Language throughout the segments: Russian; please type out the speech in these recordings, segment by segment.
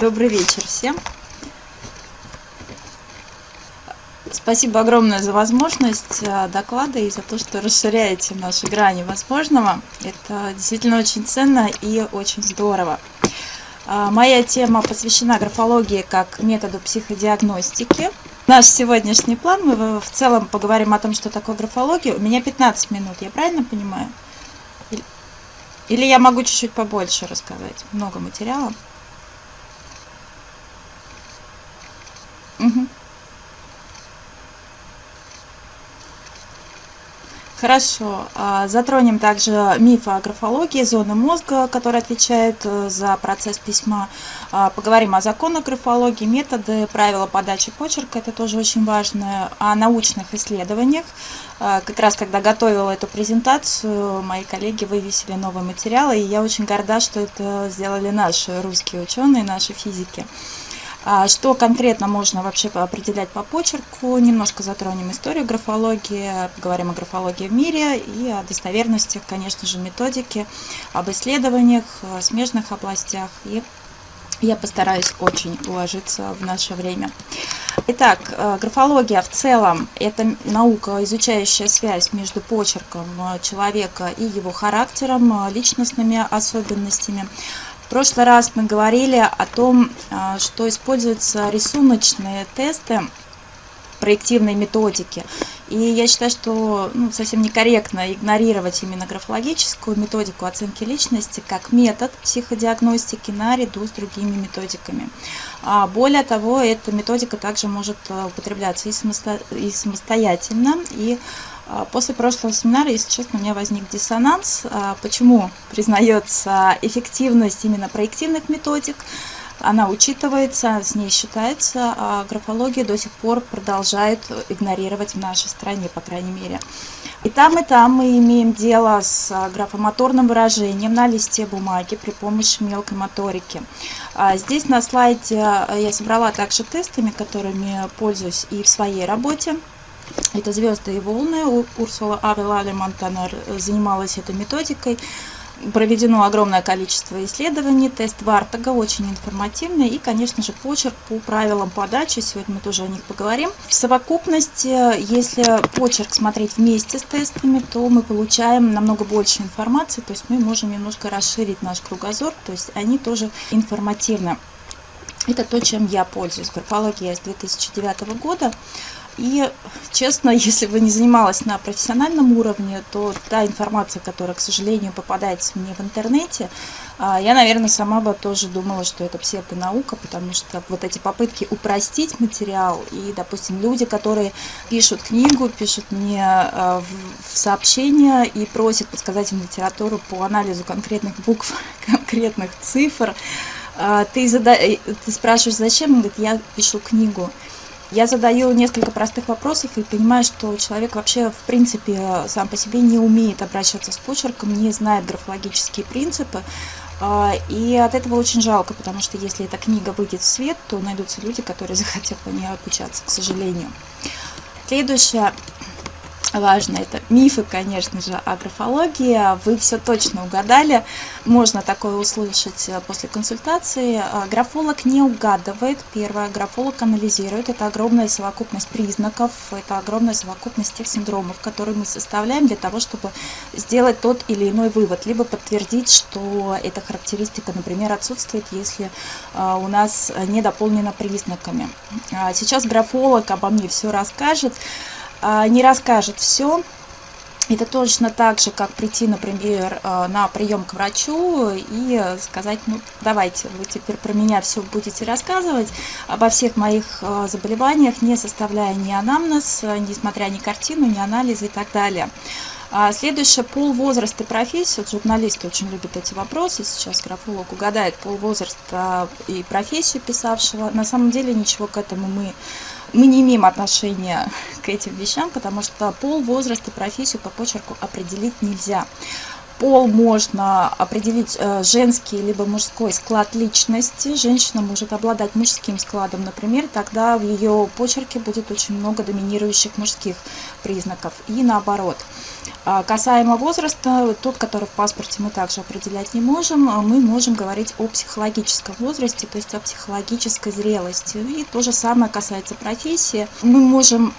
Добрый вечер всем. Спасибо огромное за возможность э, доклада и за то, что расширяете наши грани возможного. Это действительно очень ценно и очень здорово. А, моя тема посвящена графологии как методу психодиагностики. Наш сегодняшний план, мы в целом поговорим о том, что такое графология. У меня 15 минут, я правильно понимаю? Или я могу чуть-чуть побольше рассказать? Много материала. Хорошо. А, затронем также мифы о графологии, зоны мозга, которые отвечают э, за процесс письма. А, поговорим о законах графологии, методы, правила подачи почерка, это тоже очень важно, о научных исследованиях. А, как раз когда готовила эту презентацию, мои коллеги вывесили новые материалы, и я очень горда, что это сделали наши русские ученые, наши физики. А что конкретно можно вообще определять по почерку? Немножко затронем историю графологии, поговорим о графологии в мире и о достоверностях, конечно же, методики, об исследованиях, смежных областях. И я постараюсь очень уложиться в наше время. Итак, э, графология в целом – это наука, изучающая связь между почерком э, человека и его характером, э, личностными особенностями. В прошлый раз мы говорили о том, а, что используются рисуночные тесты проективной методики. И я считаю, что ну, совсем некорректно игнорировать именно графологическую методику оценки личности как метод психодиагностики наряду с другими методиками. А более того, эта методика также может а, употребляться и, самосто... и самостоятельно, и после прошлого семинара, если честно, у меня возник диссонанс. А, почему признается эффективность именно проективных методик? Она учитывается, с ней считается, а графология до сих пор продолжает игнорировать в нашей стране, по крайней мере. И там, и там мы имеем дело с графомоторным выражением на листе бумаги при помощи мелкой моторики. Здесь на слайде я собрала также тестами, которыми пользуюсь и в своей работе. Это «Звезды и волны». Урсула Авела Монтанер занималась этой методикой. Проведено огромное количество исследований, тест Вартага очень информативный и, конечно же, почерк по правилам подачи, сегодня мы тоже о них поговорим. В совокупности, если почерк смотреть вместе с тестами, то мы получаем намного больше информации, то есть мы можем немножко расширить наш кругозор, то есть они тоже информативны. Это то, чем я пользуюсь. Графология с 2009 года. И, честно, если бы не занималась на профессиональном уровне, то та информация, которая, к сожалению, попадается мне в интернете, а, я, наверное, сама бы тоже думала, что это псевдонаука, потому что вот эти попытки упростить материал, и, допустим, люди, которые пишут книгу, пишут мне а, в сообщения и просят подсказать им литературу по анализу конкретных букв, конкретных цифр, а, ты, зада... Ты спрашиваешь, зачем? Он говорит, я пишу книгу. Я задаю несколько простых вопросов и понимаю, что человек вообще, в принципе, сам по себе не умеет обращаться с почерком, не знает графологические принципы. А, и от этого очень жалко, потому что если эта книга выйдет в свет, то найдутся люди, которые захотят по ней обучаться, к сожалению. Следующее важно. Это мифы, конечно же, о графологии. Вы все точно угадали. Можно такое услышать э, после консультации. Э, графолог не угадывает. Первое, графолог анализирует. Это огромная совокупность признаков, это огромная совокупность тех синдромов, которые мы составляем для того, чтобы сделать тот или иной вывод, либо подтвердить, что эта характеристика, например, отсутствует, если э, у нас не дополнена признаками. А сейчас графолог обо мне все расскажет. А, не расскажет все. Это точно так же, как прийти, например, а, на прием к врачу и сказать, ну, давайте, вы теперь про меня все будете рассказывать обо всех моих а, заболеваниях, не составляя ни анамнез, несмотря ни картину, ни анализы и так далее. Следующее, пол, возраст и профессия. Вот журналисты очень любят эти вопросы. Сейчас графолог угадает пол, возраст и профессию писавшего. На самом деле ничего к этому мы мы не имеем отношения к этим вещам, потому что пол, возраст и профессию по почерку определить нельзя. Пол можно определить э, женский либо мужской склад личности. Женщина может обладать мужским складом, например, тогда в ее почерке будет очень много доминирующих мужских признаков и наоборот. А касаемо возраста, тот, который в паспорте мы также определять не можем, а мы можем говорить о психологическом возрасте, то есть о психологической зрелости. И то же самое касается профессии. Мы можем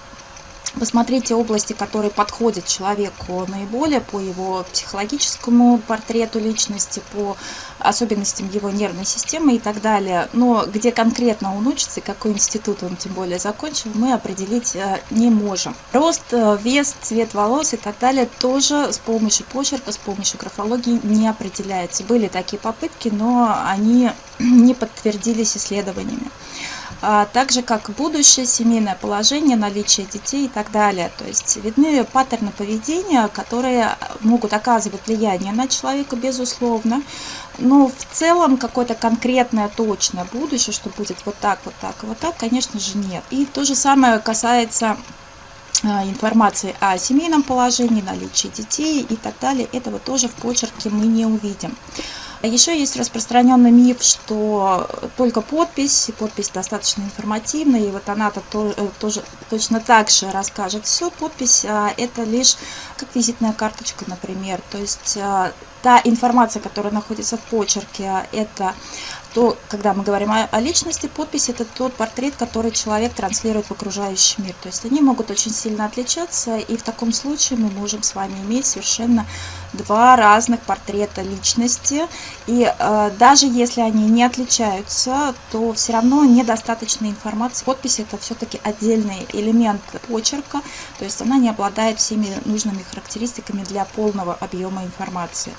посмотреть те области, которые подходят человеку наиболее по его психологическому портрету личности, по особенностям его нервной системы и так далее. Но где конкретно он учится, какой институт он тем более закончил, мы определить э, не можем. Рост, э, вес, цвет волос и так далее тоже с помощью почерка, с помощью графологии не определяется. Были такие попытки, но они не подтвердились исследованиями. А так же как будущее семейное положение, наличие детей и так далее. То есть видны паттерны поведения, которые могут оказывать влияние на человека, безусловно, но в целом какое-то конкретное, точное будущее, что будет вот так, вот так, вот так, конечно же, нет. И то же самое касается а, информации о семейном положении, наличии детей и так далее. Этого тоже в почерке мы не увидим. А еще есть распространенный миф, что только подпись, подпись достаточно информативная, и вот она-то э, тоже точно так же расскажет все. Подпись а, это лишь как визитная карточка, например. То есть а, та информация, которая находится в почерке, это то, когда мы говорим о, о личности, подпись это тот портрет, который человек транслирует в окружающий мир. То есть они могут очень сильно отличаться, и в таком случае мы можем с вами иметь совершенно два разных портрета личности. И э, даже если они не отличаются, то все равно недостаточно информации. Подпись это все-таки отдельный элемент почерка, то есть она не обладает всеми нужными характеристиками для полного объема информации.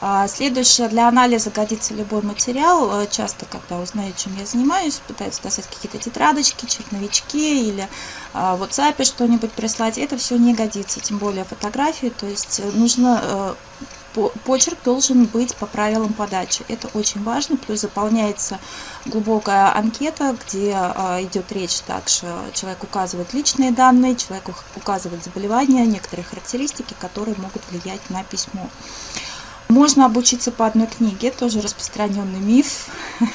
А, следующее, для анализа годится любой материал. Э, часто, когда узнают, чем я занимаюсь, пытаются достать какие-то тетрадочки, черновички или а, в WhatsApp что-нибудь прислать. Это все не годится, тем более фотографии. То есть э, нужно э, почерк должен быть по правилам подачи. Это очень важно. Плюс заполняется глубокая анкета, где идет речь также. Человек указывает личные данные, человек указывает заболевания, некоторые характеристики, которые могут влиять на письмо. Можно обучиться по одной книге, тоже распространенный миф.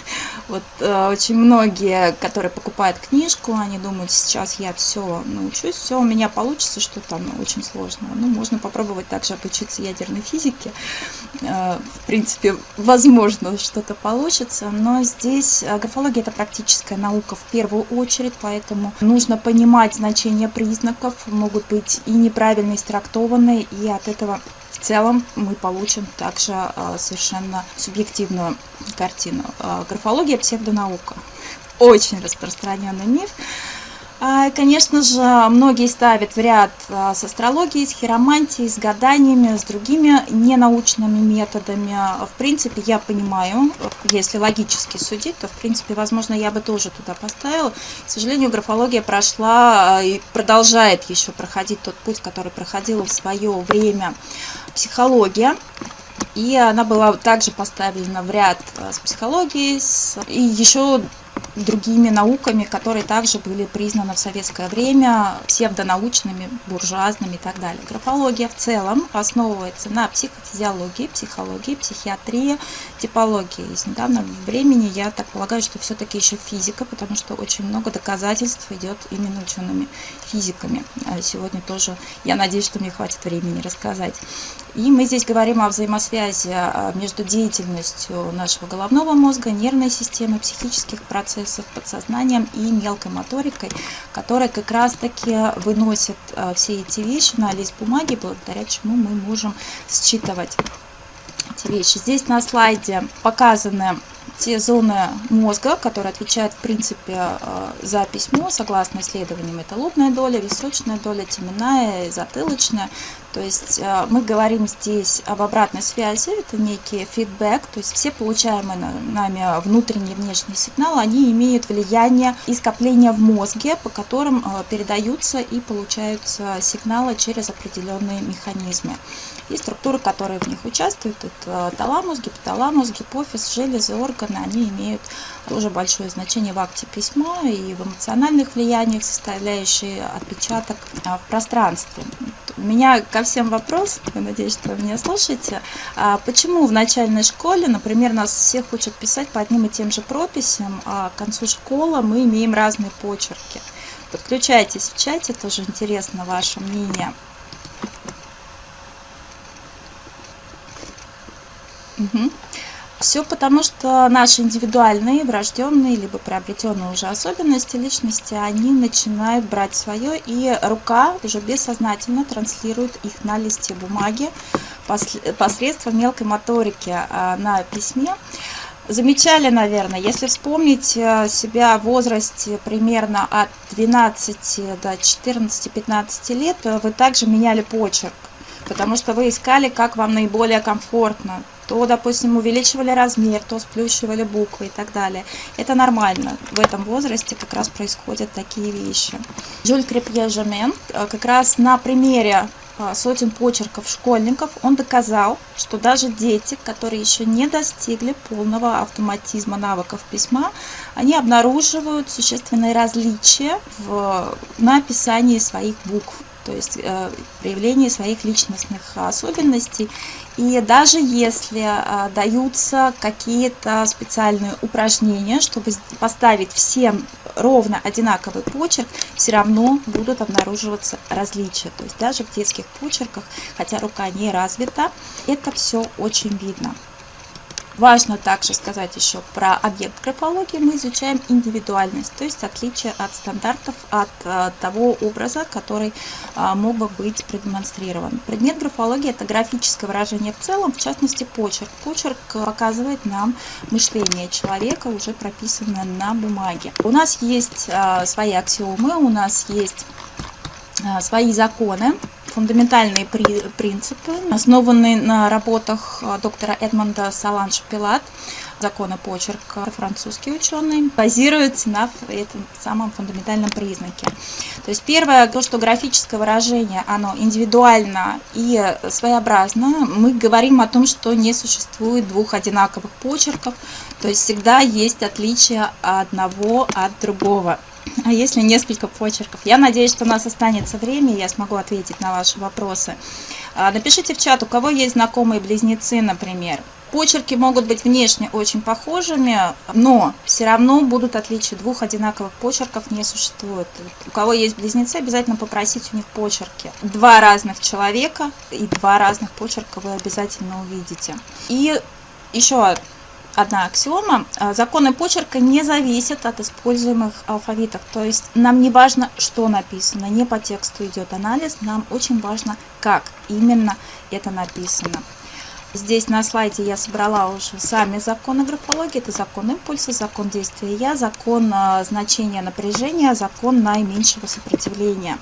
Вот э, очень многие, которые покупают книжку, они думают, сейчас я все научусь, все у меня получится, что там очень сложно. Ну, можно попробовать также обучиться ядерной физике. Э, в принципе, возможно, что-то получится, но здесь э, графология это практическая наука в первую очередь, поэтому нужно понимать значение признаков, могут быть и неправильно истрактованные, и от этого в целом мы получим также а, совершенно субъективную картину. А, графология – псевдонаука. Очень распространенный миф. А, конечно же, многие ставят в ряд а, с астрологией, с хиромантией, с гаданиями, с другими ненаучными методами. В принципе, я понимаю, если логически судить, то, в принципе, возможно, я бы тоже туда поставила. К сожалению, графология прошла и продолжает еще проходить тот путь, который проходила в свое время психология. И она была также поставлена в ряд с психологией, с... и еще другими науками, которые также были признаны в советское время псевдонаучными, буржуазными и так далее. Графология в целом основывается на психофизиологии, психологии, психиатрии, типологии. Из недавнего времени я так полагаю, что все-таки еще физика, потому что очень много доказательств идет именно учеными физиками. А сегодня тоже, я надеюсь, что мне хватит времени рассказать. И мы здесь говорим о взаимосвязи а, между деятельностью нашего головного мозга, нервной системы, психических процессов, подсознанием и мелкой моторикой, которая как раз-таки выносит а, все эти вещи на лист бумаги, благодаря чему мы можем считывать эти вещи. Здесь на слайде показаны те зоны мозга, которые отвечают в принципе за письмо, согласно исследованиям, это лобная доля, височная доля, теменная, затылочная. То есть э, мы говорим здесь об обратной связи, это некий фидбэк, то есть все получаемые нами внутренние и внешние сигналы, они имеют влияние и скопление в мозге, по которым э, передаются и получаются сигналы через определенные механизмы. И структуры, которые в них участвуют, это таламус, гипоталамус, гипофиз, железы, органы, они имеют тоже большое значение в акте письма и в эмоциональных влияниях, составляющие отпечаток а, в пространстве. У меня ко всем вопрос, я надеюсь, что вы меня слушаете. А почему в начальной школе, например, нас всех учат писать по одним и тем же прописям, а к концу школы мы имеем разные почерки? Подключайтесь в чате, тоже интересно ваше мнение. Угу. Все потому, что наши индивидуальные, врожденные, либо приобретенные уже особенности личности, они начинают брать свое, и рука уже бессознательно транслирует их на листе бумаги посредством мелкой моторики а, на письме. Замечали, наверное, если вспомнить э, себя в возрасте примерно от 12 до 14-15 лет, вы также меняли почерк, потому что вы искали, как вам наиболее комфортно то, допустим, увеличивали размер, то сплющивали буквы и так далее. Это нормально. В этом возрасте как раз происходят такие вещи. Жюль Крепье Жамен как раз на примере э, сотен почерков школьников, он доказал, что даже дети, которые еще не достигли полного автоматизма навыков письма, они обнаруживают существенные различия в написании своих букв, то есть э, проявлении своих личностных особенностей и даже если э, даются какие-то специальные упражнения, чтобы поставить всем ровно одинаковый почерк, все равно будут обнаруживаться различия. То есть даже в детских почерках, хотя рука не развита, это все очень видно. Важно также сказать еще про объект графологии. Мы изучаем индивидуальность, то есть отличие от стандартов, от э, того образа, который э, мог бы быть продемонстрирован. Предмет графологии – это графическое выражение в целом, в частности почерк. Почерк показывает нам мышление человека, уже прописанное на бумаге. У нас есть э, свои аксиомы, у нас есть свои законы, фундаментальные принципы, основанные на работах э, доктора Эдмонда Саланж Пилат, закона почерка, французский ученый, базируется на этом самом фундаментальном признаке. То есть первое, то, что графическое выражение, оно индивидуально и своеобразно, мы говорим о том, что не существует двух одинаковых почерков, то есть всегда есть отличие одного от другого. А если несколько почерков? Я надеюсь, что у нас останется время, я смогу ответить на ваши вопросы. А, напишите в чат, у кого есть знакомые близнецы, например. Почерки могут быть внешне очень похожими, но все равно будут отличия. Двух одинаковых почерков не существует. У кого есть близнецы, обязательно попросить у них почерки. Два разных человека и два разных почерка вы обязательно увидите. И еще одна аксиома. А, законы почерка не зависят от используемых алфавитов. То есть нам не важно, что написано, не по тексту идет анализ, нам очень важно, как именно это написано. Здесь на слайде я собрала уже сами законы графологии. Это закон импульса, закон действия я, закон а, значения напряжения, закон наименьшего сопротивления.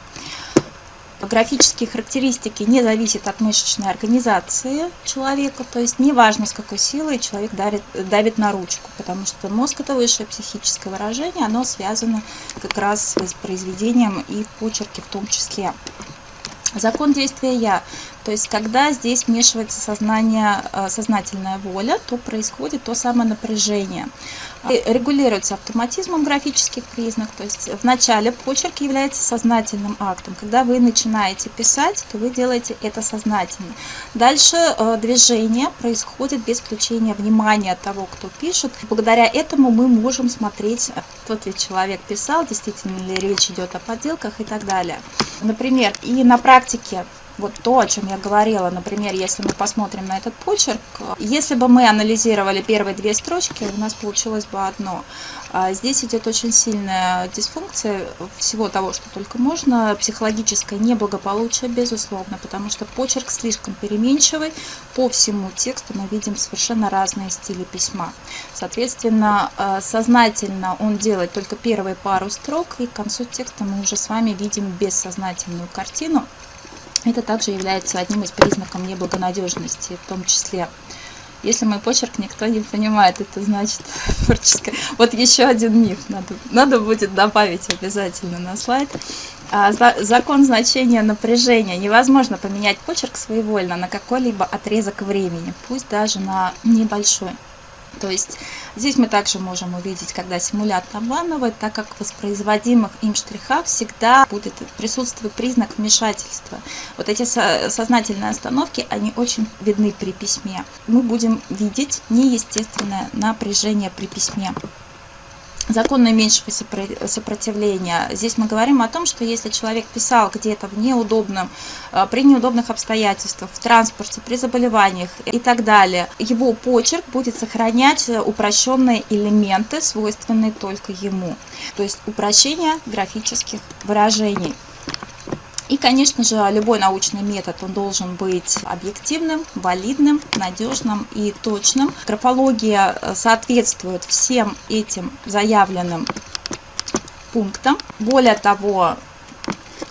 Графические характеристики не зависят от мышечной организации человека, то есть неважно с какой силой человек давит, давит на ручку, потому что мозг это высшее психическое выражение, оно связано как раз с воспроизведением и почерки в том числе. Закон действия «я». То есть, когда здесь вмешивается сознание, э, сознательная воля, то происходит то самое напряжение. Регулируется автоматизмом графических признаков. То есть, в начале почерк является сознательным актом. Когда вы начинаете писать, то вы делаете это сознательно. Дальше э, движение происходит без включения внимания того, кто пишет. Благодаря этому мы можем смотреть, тот ли человек писал, действительно ли речь идет о подделках и так далее. Например, и на практике вот то, о чем я говорила, например, если мы посмотрим на этот почерк, если бы мы анализировали первые две строчки, у нас получилось бы одно. А здесь идет очень сильная дисфункция всего того, что только можно, психологическое неблагополучие, безусловно, потому что почерк слишком переменчивый, по всему тексту мы видим совершенно разные стили письма. Соответственно, а, сознательно он делает только первые пару строк, и к концу текста мы уже с вами видим бессознательную картину, это также является одним из признаков неблагонадежности, в том числе. Если мой почерк никто не понимает, это значит творческое. Вот еще один миф надо, надо будет добавить обязательно на слайд. А, закон значения напряжения. Невозможно поменять почерк своевольно на какой-либо отрезок времени, пусть даже на небольшой. То есть здесь мы также можем увидеть, когда симулятор обманывает, так как в воспроизводимых им штрихах всегда будет присутствовать признак вмешательства. Вот эти сознательные остановки, они очень видны при письме. Мы будем видеть неестественное напряжение при письме закон наименьшего сопротивления. Здесь мы говорим о том, что если человек писал где-то в неудобном, э, при неудобных обстоятельствах, в транспорте, при заболеваниях и так далее, его почерк будет сохранять упрощенные элементы, свойственные только ему. То есть упрощение графических выражений. И, конечно же, любой научный метод, он должен быть объективным, валидным, надежным и точным. Графология э, соответствует всем этим заявленным пунктам. Более того,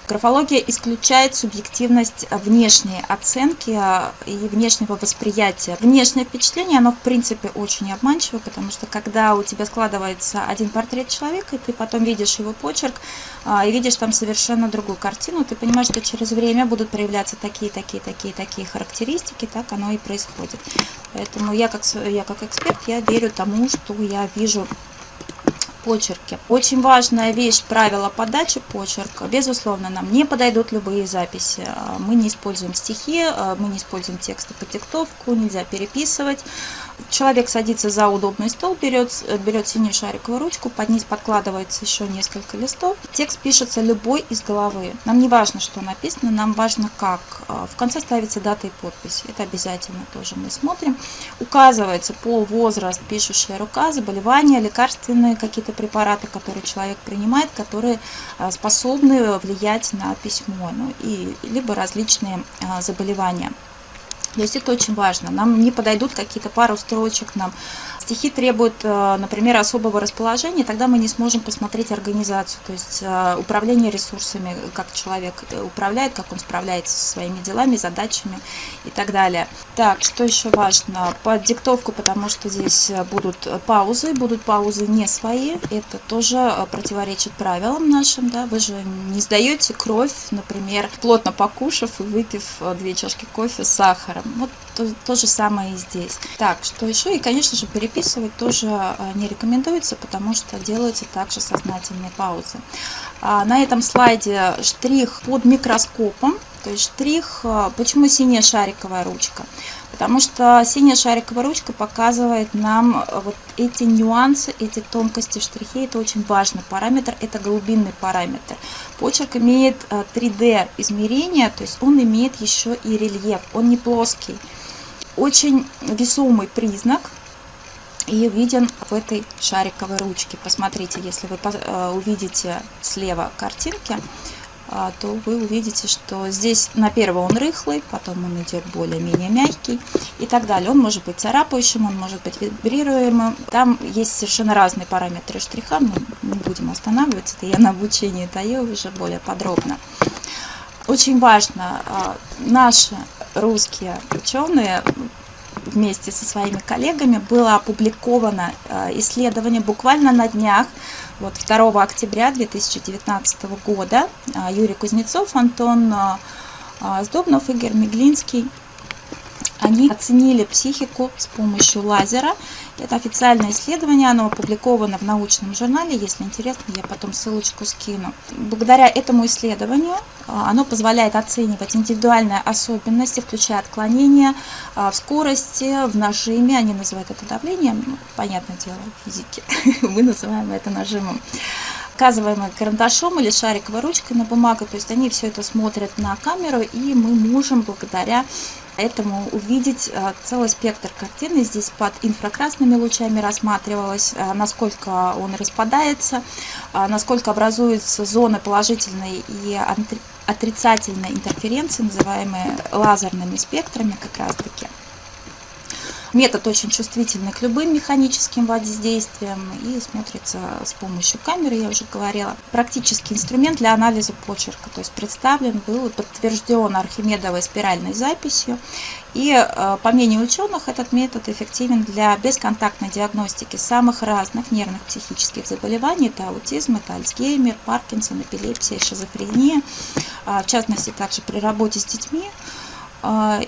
Графология исключает субъективность внешней оценки а, и внешнего восприятия. Внешнее впечатление, оно в принципе очень обманчиво, потому что когда у тебя складывается один портрет человека, и ты потом видишь его почерк, а, и видишь там совершенно другую картину, ты понимаешь, что через время будут проявляться такие, такие, такие, такие характеристики, так оно и происходит. Поэтому я как, я как эксперт, я верю тому, что я вижу почерке. Очень важная вещь правила подачи почерка. Безусловно, нам не подойдут любые записи. А, мы не используем стихи, а, мы не используем тексты по диктовку, нельзя переписывать. Человек садится за удобный стол, берет, берет синюю шариковую ручку, под низ подкладывается еще несколько листов. Текст пишется любой из головы. Нам не важно, что написано, нам важно как. А, в конце ставится дата и подпись. Это обязательно тоже мы смотрим. Указывается пол, возраст, пишущая рука, заболевания, лекарственные какие-то препараты, которые человек принимает, которые а, способны влиять на письмо, ну, и, либо различные а, заболевания. То есть это очень важно. Нам не подойдут какие-то пару строчек, нам стихи требуют, э, например, особого расположения, тогда мы не сможем посмотреть организацию, то есть э, управление ресурсами, как человек э, управляет, как он справляется со своими делами, задачами и так далее. Так, что еще важно? Под диктовку, потому что здесь будут паузы, будут паузы не свои, это тоже противоречит правилам нашим, да, вы же не сдаете кровь, например, плотно покушав и выпив две чашки кофе с сахаром. Вот то, то же самое и здесь. Так, что еще? И, конечно же, переписывать тоже а, не рекомендуется, потому что делаются также сознательные паузы. А на этом слайде штрих под микроскопом, то есть штрих, а, почему синяя шариковая ручка? Потому что синяя шариковая ручка показывает нам а, вот эти нюансы, эти тонкости в штрихе. Это очень важный параметр, это глубинный параметр. Почерк имеет 3D измерение, то есть он имеет еще и рельеф, он не плоский очень весомый признак и виден в этой шариковой ручке. Посмотрите, если вы э, увидите слева картинки, то вы увидите, что здесь на первый он рыхлый, потом он идет более-менее мягкий и так далее. Он может быть царапающим, он может быть вибрируемым. Там есть совершенно разные параметры штриха, мы не будем останавливаться, это я на обучении даю уже более подробно. Очень важно, а, наши русские ученые вместе со своими коллегами было опубликовано а, исследование буквально на днях, вот 2 октября 2019 года. А, Юрий Кузнецов, Антон Сдобнов, Игорь Меглинский они оценили психику с помощью лазера. Это официальное исследование, оно опубликовано в научном журнале. Если интересно, я потом ссылочку скину. Благодаря этому исследованию а, оно позволяет оценивать индивидуальные особенности, включая отклонения а, в скорости, в нажиме. Они называют это давлением, ну, понятное дело, в физике. Мы называем это нажимом показываемые карандашом или шариковой ручкой на бумагу. То есть они все это смотрят на камеру, и мы можем благодаря этому увидеть э, целый спектр картины. Здесь под инфракрасными лучами рассматривалось, э, насколько он распадается, э, насколько образуются зоны положительной и отрицательной интерференции, называемые лазерными спектрами как раз таки. Метод очень чувствительный к любым механическим воздействиям и смотрится с помощью камеры, я уже говорила. Практический инструмент для анализа почерка, то есть представлен был и подтвержден архимедовой спиральной записью. И э, по мнению ученых, этот метод эффективен для бесконтактной диагностики самых разных нервных психических заболеваний. Это аутизм, это Альцгеймер, Паркинсон, эпилепсия, шизофрения. А, в частности, также при работе с детьми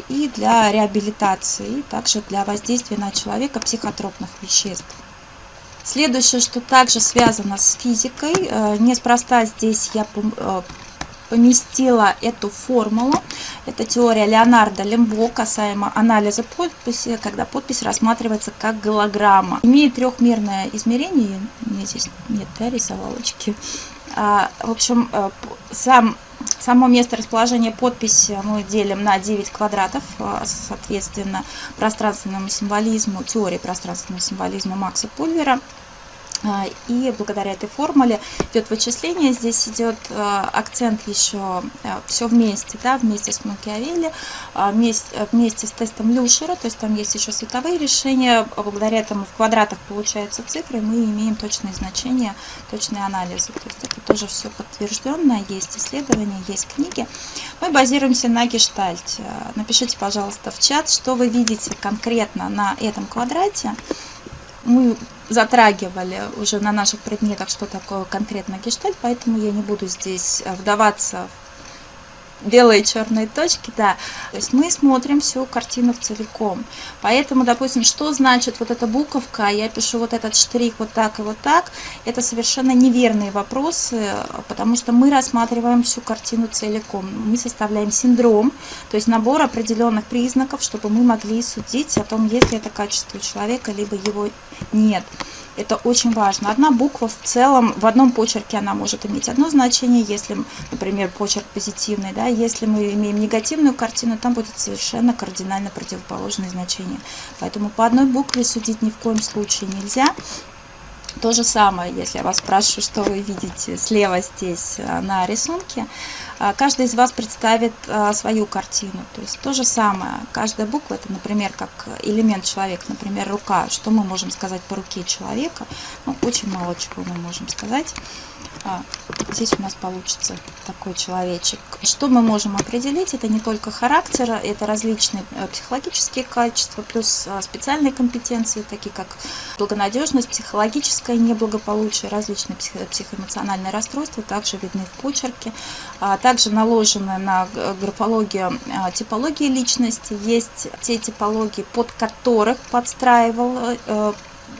и для реабилитации, и также для воздействия на человека психотропных веществ. Следующее, что также связано с физикой, неспроста здесь я поместила эту формулу. Это теория Леонардо Лембо касаемо анализа подписи, когда подпись рассматривается как голограмма. Имеет трехмерное измерение, у меня здесь нет да, рисовалочки. А, в общем, э, сам Само место расположения подписи мы делим на 9 квадратов, а, соответственно, пространственному символизму, теории пространственного символизма Макса Пульвера. А, и благодаря этой формуле идет вычисление. Здесь идет а, акцент еще а, все вместе, да, вместе с Макиавелли, вместе, вместе с тестом Люшера, то есть там есть еще световые решения. Благодаря этому в квадратах получаются цифры, мы имеем точные значения, точные анализы. То есть это тоже все подтвержденно, есть исследования, есть книги. Мы базируемся на гештальте. Напишите, пожалуйста, в чат, что вы видите конкретно на этом квадрате. Мы затрагивали уже на наших предметах, что такое конкретно гештальт, поэтому я не буду здесь э, вдаваться белые черные точки, да. То есть мы смотрим всю картину целиком. Поэтому, допустим, что значит вот эта буковка, я пишу вот этот штрих вот так и вот так, это совершенно неверные вопросы, потому что мы рассматриваем всю картину целиком. Мы составляем синдром, то есть набор определенных признаков, чтобы мы могли судить о том, есть ли это качество у человека, либо его нет. Это очень важно. Одна буква в целом, в одном почерке она может иметь одно значение, если, например, почерк позитивный, да, если мы имеем негативную картину, там будет совершенно кардинально противоположное значение. Поэтому по одной букве судить ни в коем случае нельзя. То же самое, если я вас спрашиваю, что вы видите слева здесь э, на рисунке, каждый из вас представит э, свою картину. То есть то же самое, каждая буква, это, например, как элемент человека, например, рука. Что мы можем сказать по руке человека? Ну, очень мало чего мы можем сказать. А, здесь у нас получится такой человечек. Что мы можем определить? Это не только характер, это различные э, психологические качества, плюс а, специальные компетенции, такие как благонадежность, психологическое неблагополучие, различные психоэмоциональные расстройства, также видны в почерке. А, наложены на графологию типологии личности. Есть те типологии, под которых подстраивал э,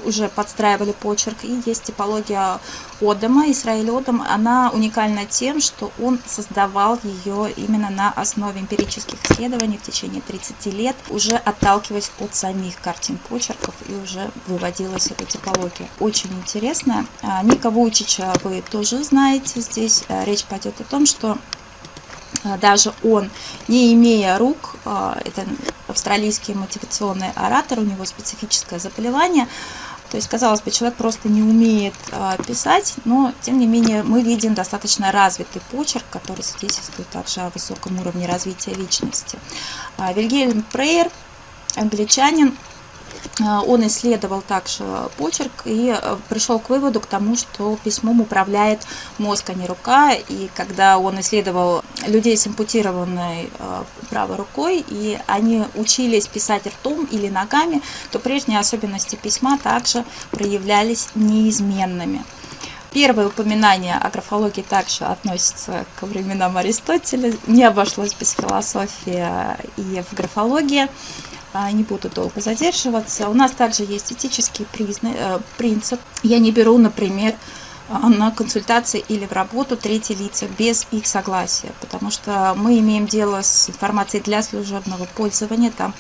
уже подстраивали почерк. И есть типология Одама, Исраиль Одам. Она уникальна тем, что он создавал ее именно на основе эмпирических исследований в течение 30 лет, уже отталкиваясь от самих картин почерков и уже выводилась эта типология. Очень интересно. А, Ника Вуйчича вы тоже знаете. Здесь речь пойдет о том, что даже он, не имея рук, это австралийский мотивационный оратор, у него специфическое заболевание, то есть, казалось бы, человек просто не умеет а, писать, но, тем не менее, мы видим достаточно развитый почерк, который свидетельствует также о высоком уровне развития личности. А, Вильгельм Прейер, англичанин, а, он исследовал также почерк и э, пришел к выводу к тому, что письмом управляет мозг, а не рука. И когда он исследовал людей с ампутированной э, правой рукой, и они учились писать ртом или ногами, то прежние особенности письма также проявлялись неизменными. Первое упоминание о графологии также относится к временам Аристотеля. Не обошлось без философии и в графологии. А, не буду долго задерживаться. У нас также есть этический призна... Э, принцип. Я не беру, например, а, на консультации или в работу третьи лица без их согласия, потому что мы имеем дело с информацией для служебного пользования. Там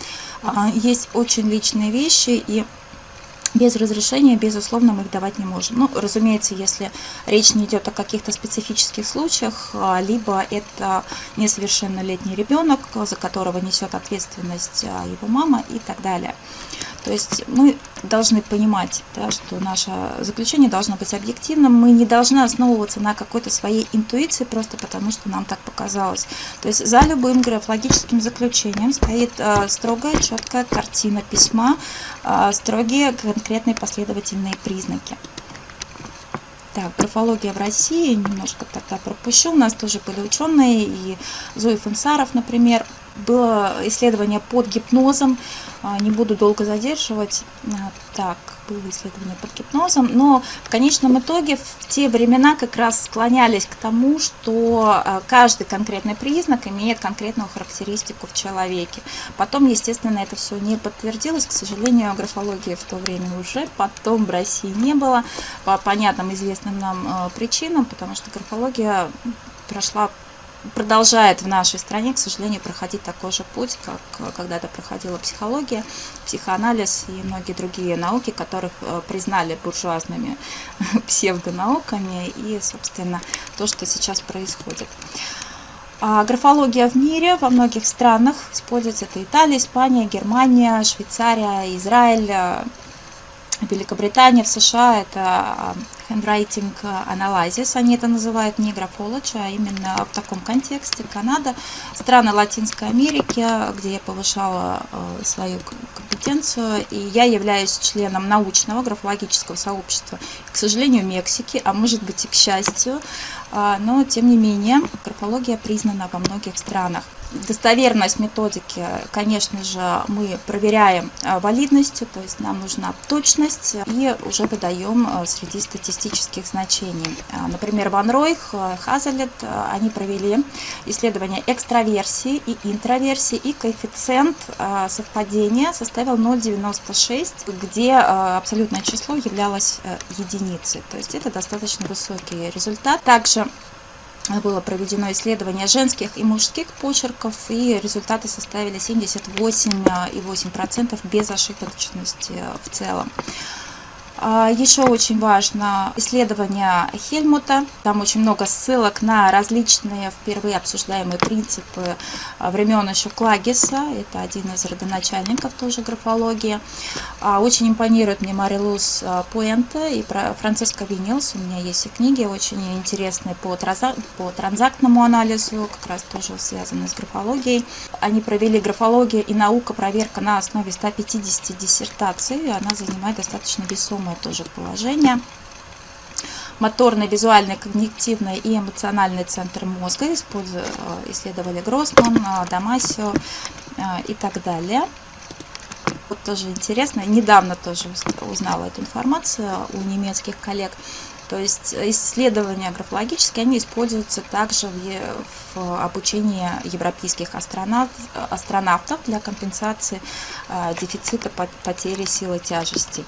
а, есть очень личные вещи, и без разрешения, безусловно, мы их давать не можем. Ну, разумеется, если речь не идет о каких-то специфических случаях, а, либо это несовершеннолетний ребенок, за которого несет ответственность а, его мама и так далее. То есть мы должны понимать, да, что наше заключение должно быть объективным. Мы не должны основываться на какой-то своей интуиции, просто потому что нам так показалось. То есть за любым графологическим заключением стоит э, строгая, четкая картина письма, э, строгие конкретные последовательные признаки. Так, графология в России, немножко тогда пропущу. У нас тоже были ученые, и Зои Фунсаров, например, было исследование под гипнозом, а, не буду долго задерживать. А, так, было исследование под гипнозом, но в конечном итоге в те времена как раз склонялись к тому, что э, каждый конкретный признак имеет конкретную характеристику в человеке. Потом, естественно, это все не подтвердилось, к сожалению, графологии в то время уже потом в России не было, по понятным известным нам причинам, потому что графология прошла продолжает в нашей стране, к сожалению, проходить такой же путь, как когда-то проходила психология, психоанализ и многие другие науки, которых э, признали буржуазными псевдонауками и, собственно, то, что сейчас происходит. А графология в мире во многих странах используется. Это Италия, Испания, Германия, Швейцария, Израиль, Великобритания, в США это а, handwriting analysis, они это называют не графологи, а именно в таком контексте. Канада, страны Латинской Америки, где я повышала э, свою компетенцию, и я являюсь членом научного графологического сообщества, к сожалению, Мексики, а может быть и к счастью, а, но тем не менее графология признана во многих странах достоверность методики, конечно же, мы проверяем э, валидностью, то есть нам нужна точность и уже выдаем э, среди статистических значений. Э, например, Ван Ройх, Хазелет, они провели исследование экстраверсии и интроверсии, и коэффициент совпадения составил 0,96, где абсолютное число являлось единицей. То есть это достаточно высокий результат. Также было проведено исследование женских и мужских почерков, и результаты составили 78,8% без ошибочности в целом. А, Еще очень важно исследование Хельмута. Там очень много ссылок на различные впервые обсуждаемые принципы а, времен еще Клагиса. Это один из родоначальников тоже графологии. А, очень импонирует мне Марилус Пуэнте и Франциско Винилс. У меня есть и книги очень интересные по, транзактному анализу, как раз тоже связанные с графологией. Они провели графологию и наука проверка на основе 150 диссертаций. Она занимает достаточно весомое самое тоже положение. Моторный, визуальный, когнитивный и эмоциональный центр мозга э, исследовали Гроссман, э, Дамасио э, и так далее. Вот тоже интересно, недавно тоже узнала эту информацию у немецких коллег. То есть исследования графологические, они используются также в, в обучении европейских астронавт, астронавтов для компенсации э, дефицита потери силы тяжести.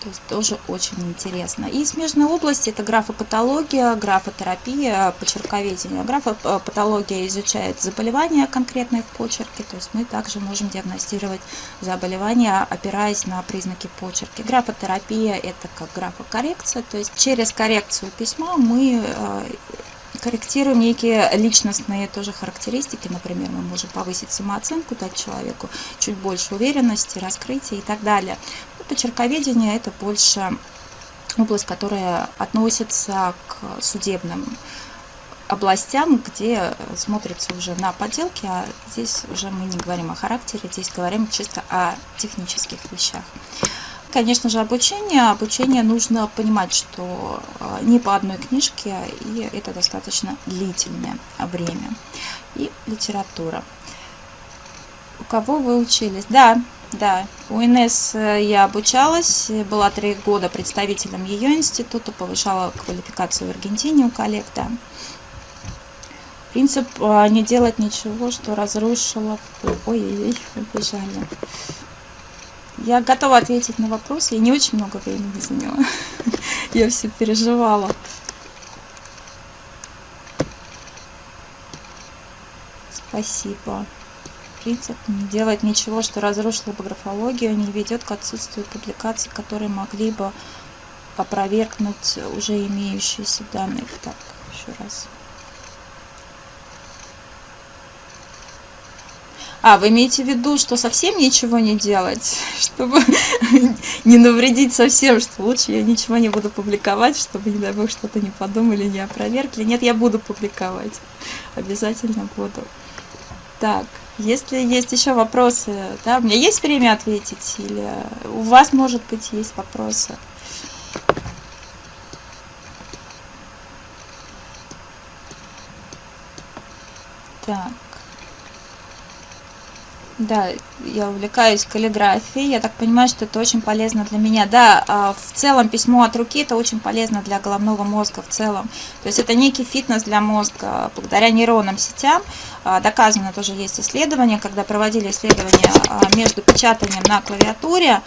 То есть тоже очень интересно. И смежные области это графопатология, графотерапия, почерковедение. Графопатология изучает заболевания конкретные в почерке, то есть мы также можем диагностировать заболевания, опираясь на признаки почерки. Графотерапия это как графокоррекция, то есть через коррекцию письма мы э, корректируем некие личностные тоже характеристики. Например, мы можем повысить самооценку, дать человеку чуть больше уверенности, раскрытия и так далее. Почерковедение – это больше область, которая относится к судебным областям, где смотрится уже на поделки, а здесь уже мы не говорим о характере, здесь говорим чисто о технических вещах. Конечно же, обучение. Обучение нужно понимать, что а, не по одной книжке, и это достаточно длительное время. И литература. У кого вы учились? Да, да, у Инесс э, я обучалась, была три года представителем ее института, повышала квалификацию в Аргентине у коллег, да. Принцип э, не делать ничего, что разрушило... Ой-ой-ой, побежали. Я готова ответить на вопрос, я не очень много времени заняла. Я все переживала. Спасибо принцип не делать ничего, что разрушило бы графологию, не ведет к отсутствию публикаций, которые могли бы опровергнуть уже имеющиеся данные. Так, еще раз. А, вы имеете в виду, что совсем ничего не делать, чтобы не навредить совсем, что лучше я ничего не буду публиковать, чтобы, не дай бог, что-то не подумали, не опровергли. Нет, я буду публиковать. Обязательно буду. Так. Если есть еще вопросы, да, у меня есть время ответить, или у вас, может быть, есть вопросы? Так. Да, я увлекаюсь каллиграфией. Я так понимаю, что это очень полезно для меня. Да, а, в целом письмо от руки это очень полезно для головного мозга в целом. То есть это некий фитнес для мозга. Благодаря нейронным сетям а, доказано тоже есть исследования, когда проводили исследования а, между печатанием на клавиатуре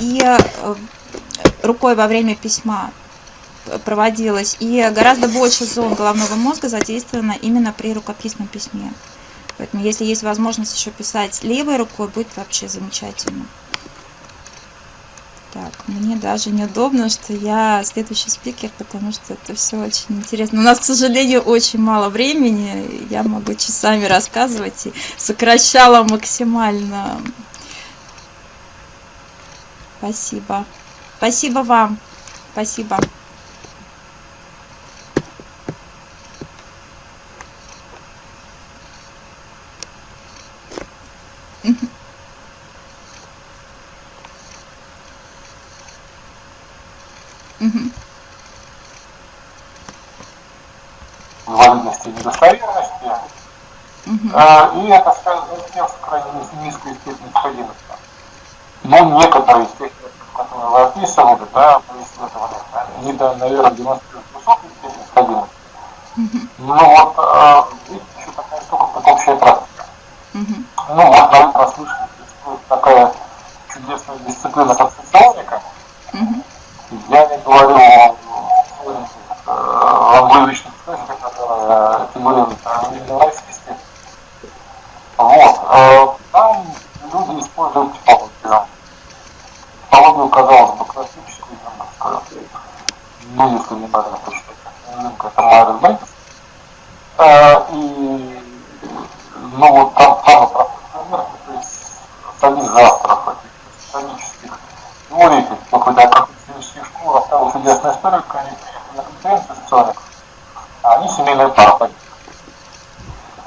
и э, рукой во время письма проводилось. И гораздо больше зон головного мозга задействовано именно при рукописном письме. Поэтому если есть возможность еще писать левой рукой, будет вообще замечательно. Так, мне даже неудобно, что я следующий спикер, потому что это все очень интересно. У нас, к сожалению, очень мало времени. Я могу часами рассказывать и сокращала максимально. Спасибо. Спасибо вам. Спасибо. Инвалидности и недостоверности. Угу. И это связано с тем, что крайне низкая степень необходимости. Но некоторые из тех которые вы описывали, да, вы исследовали, они, да, наверное, демонстрируют высокую степень необходимости. Угу. Но вот э, есть еще такая штука, как общая практика. Угу. Ну, вот, наверное, прослышали, существует такая чудесная дисциплина, как соционика. Угу. Я не говорю о англоязычных источниках, которые фигурируют именно российских. Вот. Э, там люди используют типологию. Типологию, казалось бы, классическую, там, ну, если не правильно посчитать, это Майрон Бэнкс. И, ну, вот там самый простой пример, то есть самих авторов этих исторических теорий, какой-то исторических школ рассказывал чудесную историю, как они приехали на конференцию историк, а они семейные пары.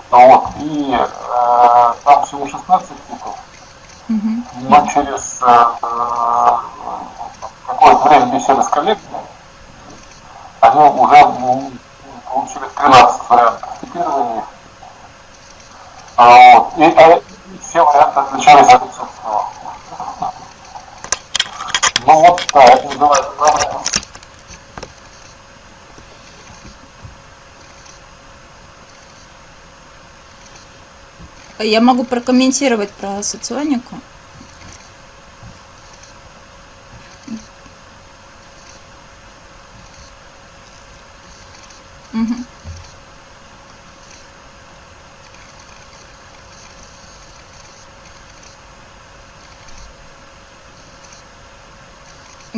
Вот, и э, там всего 16 типов, mm-hmm. но через э, э, какое-то время беседы с коллегами, они уже ну, получили 13 вариантов цитирования. А, вот, и, а, все варианты отличались от отсутствия. Ну вот, да, это называется проблема. Я могу прокомментировать про соционику. Угу.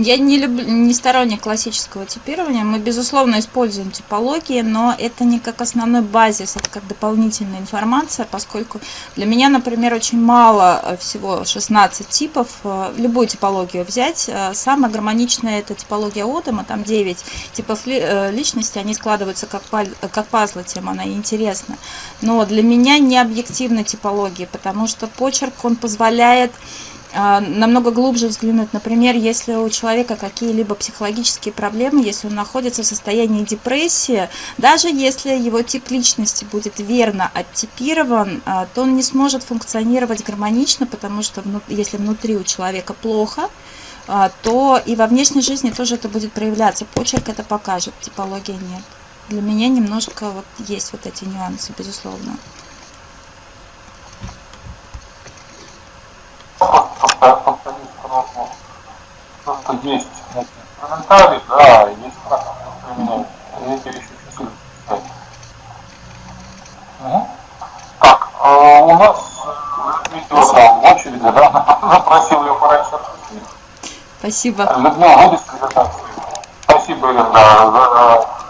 Я не люблю, не сторонник классического типирования. Мы, безусловно, используем типологии, но это не как основной базис, это как дополнительная информация, поскольку для меня, например, очень мало э, всего 16 типов. Э, любую типологию взять. Э, самая гармоничная это типология Отома, там 9 типов личности, они складываются как, как пазлы, тем она и интересна. Но для меня не объективна типология, потому что почерк, он позволяет намного глубже взглянуть. Например, если у человека какие-либо психологические проблемы, если он находится в состоянии депрессии, даже если его тип личности будет верно оттипирован, а, то он не сможет функционировать гармонично, потому что если внутри у человека плохо, а, то и во внешней жизни тоже это будет проявляться. Почерк это покажет, типология нет. Для меня немножко вот есть вот эти нюансы, безусловно. Просто есть комментарий, да, есть как применяют. Эти вещи чуть угу. Так, э, у нас видео там в очереди, да, запросил ее пораньше. Спасибо. Людмила, будет презентация? Спасибо, Ирина, за